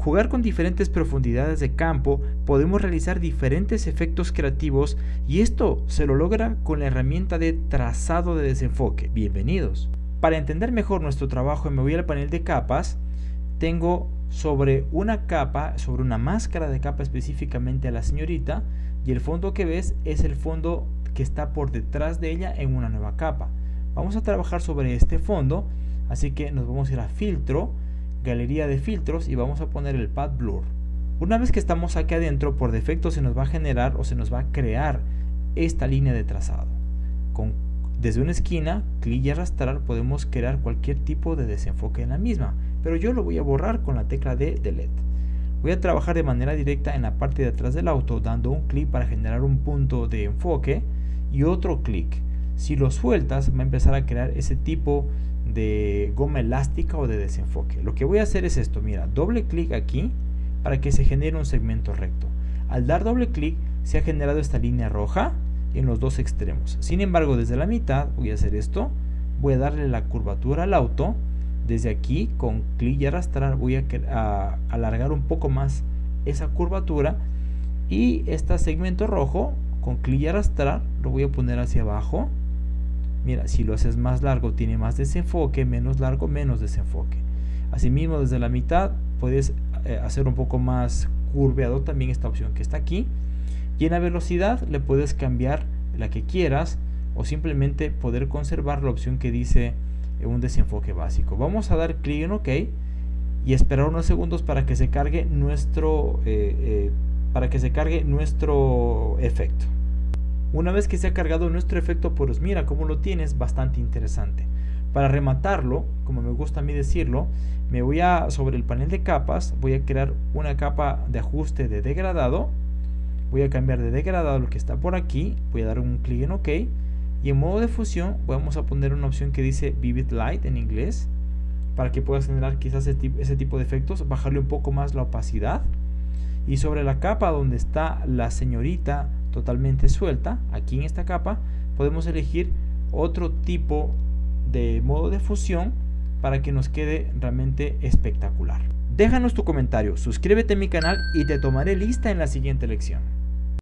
jugar con diferentes profundidades de campo, podemos realizar diferentes efectos creativos y esto se lo logra con la herramienta de trazado de desenfoque. Bienvenidos. Para entender mejor nuestro trabajo me voy al panel de capas, tengo sobre una capa, sobre una máscara de capa específicamente a la señorita y el fondo que ves es el fondo que está por detrás de ella en una nueva capa. Vamos a trabajar sobre este fondo, así que nos vamos a ir a filtro, galería de filtros y vamos a poner el pad blur. Una vez que estamos aquí adentro, por defecto se nos va a generar o se nos va a crear esta línea de trazado. Con, desde una esquina, clic y arrastrar podemos crear cualquier tipo de desenfoque en la misma, pero yo lo voy a borrar con la tecla de delete. Voy a trabajar de manera directa en la parte de atrás del auto dando un clic para generar un punto de enfoque y otro clic. Si lo sueltas va a empezar a crear ese tipo de goma elástica o de desenfoque. Lo que voy a hacer es esto, mira, doble clic aquí para que se genere un segmento recto. Al dar doble clic se ha generado esta línea roja en los dos extremos. Sin embargo, desde la mitad voy a hacer esto, voy a darle la curvatura al auto. Desde aquí, con clic y arrastrar, voy a, alargar un poco más esa curvatura. Y este segmento rojo, con clic y arrastrar, lo voy a poner hacia abajo Mira, si lo haces más largo tiene más desenfoque, menos largo menos desenfoque. Asimismo, desde la mitad puedes eh, hacer un poco más curveado también esta opción que está aquí. Y en la velocidad le puedes cambiar la que quieras o simplemente poder conservar la opción que dice eh, un desenfoque básico. Vamos a dar clic en OK y esperar unos segundos para que se cargue nuestro, eh, para que se cargue nuestro efecto. Una vez que se ha cargado nuestro efecto, pues mira cómo lo tienes, bastante interesante. Para rematarlo, como me gusta a mí decirlo, me voy a, sobre el panel de capas, voy a crear una capa de ajuste de degradado. Voy a cambiar de degradado lo que está por aquí, voy a dar un clic en OK. Y en modo de fusión vamos a poner una opción que dice Vivid Light en inglés, para que puedas generar quizás ese tipo de efectos, bajarle un poco más la opacidad. Y sobre la capa donde está la señorita totalmente suelta, aquí en esta capa, podemos elegir otro tipo de modo de fusión para que nos quede realmente espectacular. Déjanos tu comentario, suscríbete a mi canal y te tomaré lista en la siguiente lección.